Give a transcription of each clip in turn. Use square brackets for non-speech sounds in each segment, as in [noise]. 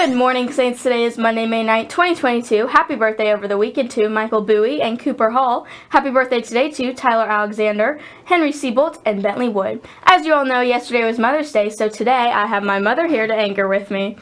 Good morning, Saints. Today is Monday, May 9th, 2022. Happy birthday over the weekend to Michael Bowie and Cooper Hall. Happy birthday today to Tyler Alexander, Henry Seabolt, and Bentley Wood. As you all know, yesterday was Mother's Day, so today I have my mother here to anchor with me.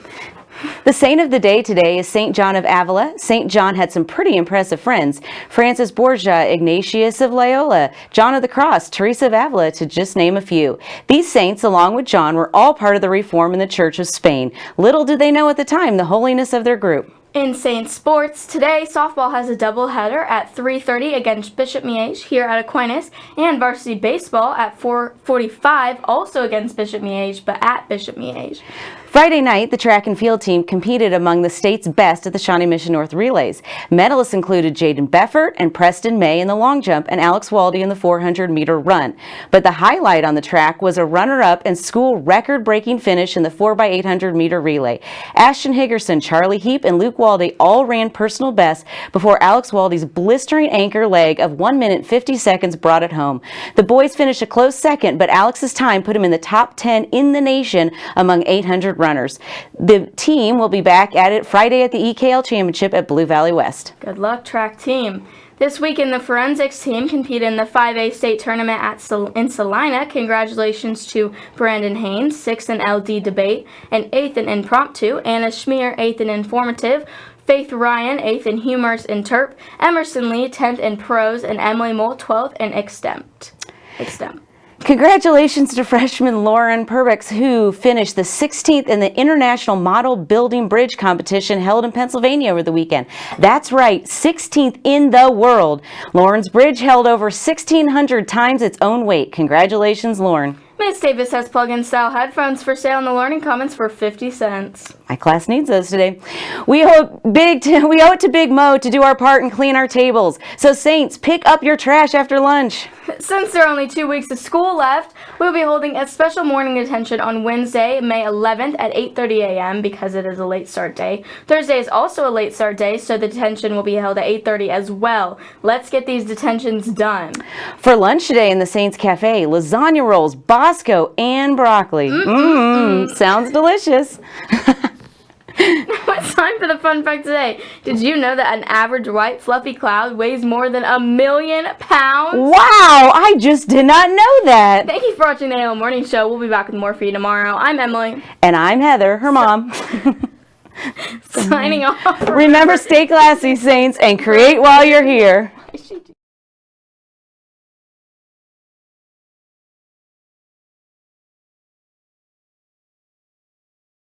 The saint of the day today is St. John of Avila. St. John had some pretty impressive friends. Francis Borgia, Ignatius of Loyola, John of the Cross, Teresa of Avila, to just name a few. These saints, along with John, were all part of the reform in the Church of Spain. Little did they know at the time the holiness of their group. In Saint Sports, today softball has a doubleheader at 3.30 against Bishop Miege here at Aquinas, and varsity baseball at 4.45 also against Bishop Miege, but at Bishop Miege. Friday night, the track and field team competed among the state's best at the Shawnee Mission North Relays. Medalists included Jaden Beffert and Preston May in the long jump and Alex Waldy in the 400 meter run. But the highlight on the track was a runner-up and school record-breaking finish in the 4x800 meter relay. Ashton Higgerson, Charlie Heap, and Luke Waldy all ran personal best before Alex Waldy's blistering anchor leg of 1 minute 50 seconds brought it home. The boys finished a close second, but Alex's time put him in the top 10 in the nation among 800 runners. The team will be back at it Friday at the EKL Championship at Blue Valley West. Good luck, track team. This weekend, the forensics team competed in the 5A state tournament at Sal in Salina. Congratulations to Brandon Haynes, 6th in LD debate, and 8th in impromptu, Anna Schmier, 8th in informative, Faith Ryan, 8th in humorous interp, Emerson Lee, 10th in prose, and Emily Mole, 12th in extemp. extemp. Congratulations to freshman Lauren Perbix, who finished the 16th in the International Model Building Bridge Competition held in Pennsylvania over the weekend. That's right, 16th in the world. Lauren's bridge held over 1,600 times its own weight. Congratulations, Lauren. Miss Davis has plug-in style headphones for sale in the Learning Commons for 50 cents. My class needs those today. We owe, big [laughs] we owe it to Big Mo to do our part and clean our tables. So Saints, pick up your trash after lunch. [laughs] Since there are only two weeks of school left, we'll be holding a special morning detention on Wednesday, May 11th at 8.30 a.m. because it is a late start day. Thursday is also a late start day, so the detention will be held at 8.30 as well. Let's get these detentions done. For lunch today in the Saints Cafe, lasagna rolls, Bosco, and broccoli. Mmm, mm -mm. sounds delicious. [laughs] [laughs] it's time for the fun fact today. Did you know that an average white fluffy cloud weighs more than a million pounds? Wow, I just did not know that. Thank you for watching the AL Morning Show. We'll be back with more for you tomorrow. I'm Emily. And I'm Heather, her mom. [laughs] Signing off. Remember, stay classy, Saints, and create while you're here.